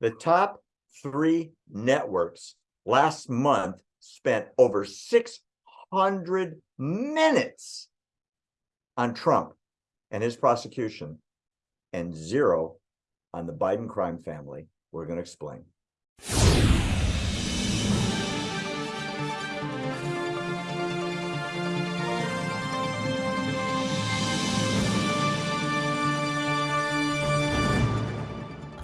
The top three networks last month spent over 600 minutes on Trump and his prosecution and zero on the Biden crime family. We're going to explain.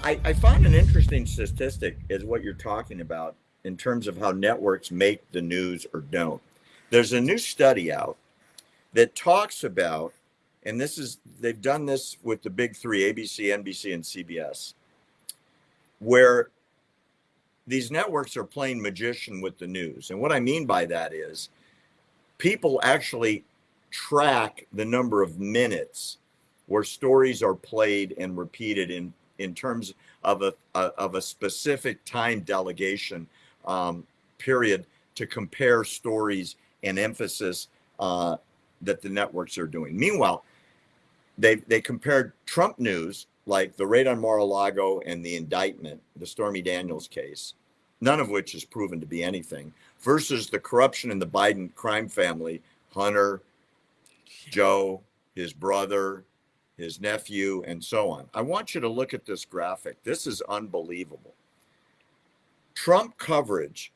I, I find an interesting statistic is what you're talking about in terms of how networks make the news or don't. There's a new study out that talks about, and this is, they've done this with the big three ABC, NBC, and CBS, where these networks are playing magician with the news. And what I mean by that is people actually track the number of minutes where stories are played and repeated in in terms of a, of a specific time delegation um, period to compare stories and emphasis uh, that the networks are doing. Meanwhile, they they compared Trump news like the raid on Mar-a-Lago and the indictment, the Stormy Daniels case, none of which is proven to be anything, versus the corruption in the Biden crime family, Hunter, Joe, his brother, his nephew, and so on. I want you to look at this graphic. This is unbelievable. Trump coverage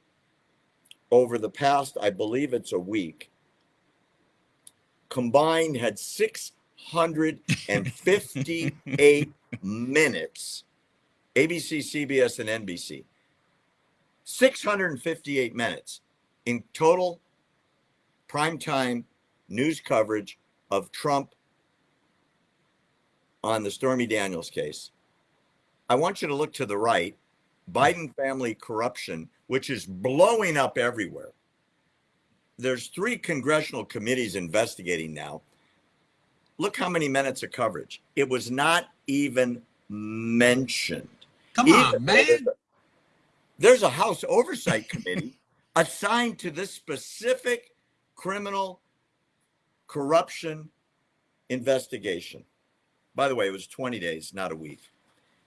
over the past, I believe it's a week, combined had 658 minutes. ABC, CBS, and NBC. 658 minutes in total primetime news coverage of Trump on the Stormy Daniels case. I want you to look to the right Biden family corruption, which is blowing up everywhere. There's three congressional committees investigating now. Look how many minutes of coverage. It was not even mentioned. Come even on, man. There's a House Oversight Committee assigned to this specific criminal corruption investigation. By the way, it was 20 days, not a week.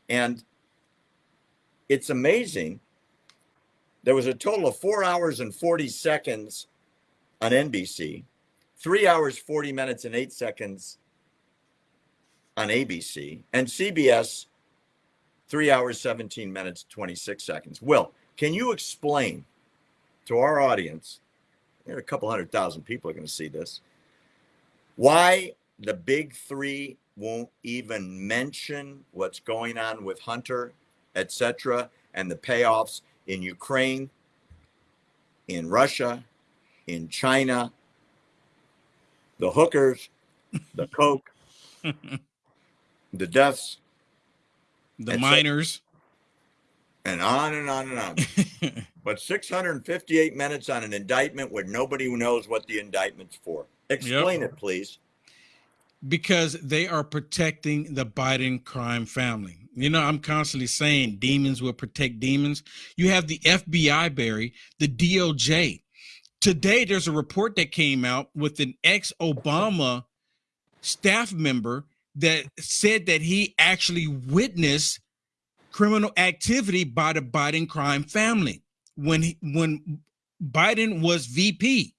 And it's amazing. There was a total of four hours and 40 seconds on NBC, three hours, 40 minutes, and eight seconds on ABC, and CBS, three hours, 17 minutes, 26 seconds. Will, can you explain to our audience? a couple hundred thousand people are going to see this. Why the big three won't even mention what's going on with Hunter etc., and the payoffs in Ukraine, in Russia, in China, the hookers, the coke, the deaths, the miners, and on and on and on. but 658 minutes on an indictment where nobody knows what the indictment's for. Explain yep. it, please. Because they are protecting the Biden crime family. You know, I'm constantly saying demons will protect demons. You have the FBI, Barry, the DOJ. Today, there's a report that came out with an ex Obama staff member that said that he actually witnessed criminal activity by the Biden crime family when he, when Biden was VP.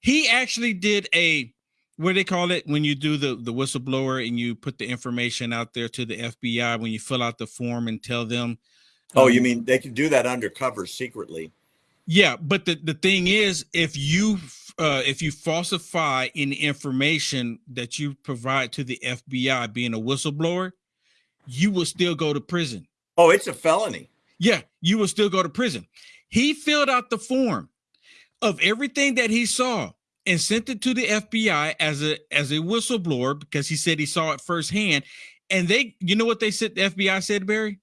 He actually did a what do they call it when you do the the whistleblower and you put the information out there to the FBI when you fill out the form and tell them oh um, you mean they can do that undercover secretly. Yeah but the the thing is if you uh if you falsify any information that you provide to the FBI being a whistleblower you will still go to prison. Oh it's a felony. Yeah you will still go to prison. He filled out the form of everything that he saw and sent it to the FBI as a as a whistleblower because he said he saw it firsthand. And they, you know what they said? The FBI said, Barry.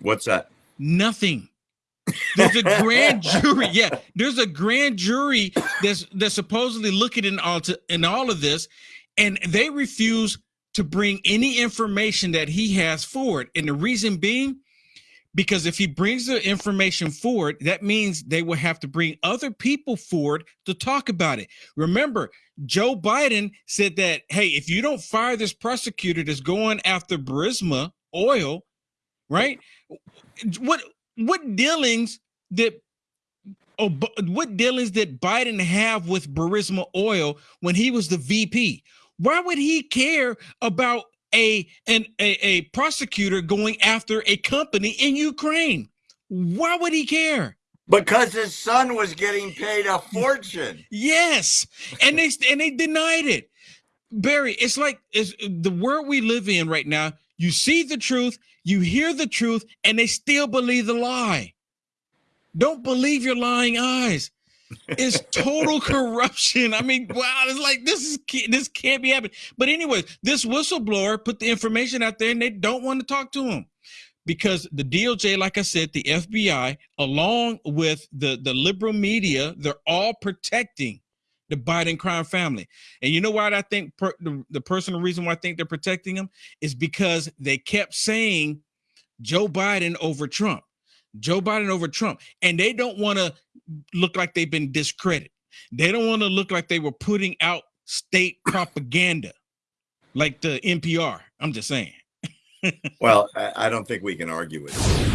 What's that? Nothing. There's a grand jury. Yeah, there's a grand jury that's that's supposedly looking in all to, in all of this, and they refuse to bring any information that he has forward. And the reason being because if he brings the information forward, that means they will have to bring other people forward to talk about it. Remember, Joe Biden said that, hey, if you don't fire this prosecutor that's going after Burisma oil, right? What what dealings did oh, what dealings did Biden have with Burisma Oil when he was the VP? Why would he care about a an a, a prosecutor going after a company in Ukraine? Why would he care? Because his son was getting paid a fortune. Yes, and they and they denied it. Barry, it's like it's the world we live in right now. You see the truth, you hear the truth, and they still believe the lie. Don't believe your lying eyes. It's total corruption. I mean, wow, it's like this is this can't be happening. But anyway, this whistleblower put the information out there, and they don't want to talk to him because the DOJ, like I said, the FBI, along with the the liberal media, they're all protecting the Biden crime family. And you know why I think per, the, the personal reason why I think they're protecting them is because they kept saying Joe Biden over Trump, Joe Biden over Trump, and they don't want to look like they've been discredited. They don't want to look like they were putting out state propaganda like the NPR. I'm just saying. well, I, I don't think we can argue with it.